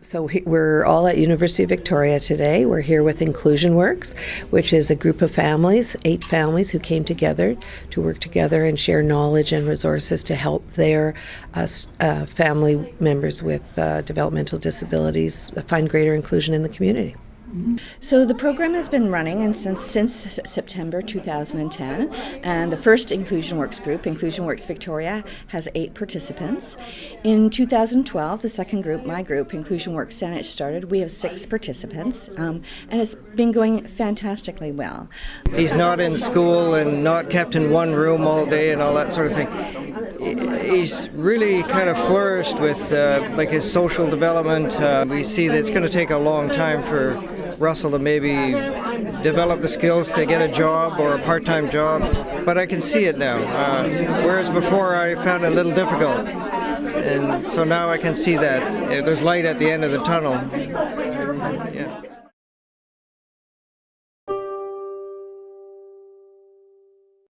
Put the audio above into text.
So we're all at University of Victoria today. We're here with Inclusion Works, which is a group of families, eight families who came together to work together and share knowledge and resources to help their uh, uh, family members with uh, developmental disabilities find greater inclusion in the community. So the program has been running and since since September 2010, and the first Inclusion Works group, Inclusion Works Victoria, has eight participants. In 2012, the second group, my group, Inclusion Works Saanich, started. We have six participants, um, and it's been going fantastically well. He's not in school and not kept in one room all day and all that sort of thing. He's really kind of flourished with uh, like his social development. Uh, we see that it's going to take a long time for Russell to maybe develop the skills to get a job or a part-time job, but I can see it now. Uh, whereas before I found it a little difficult, and so now I can see that there's light at the end of the tunnel. Yeah.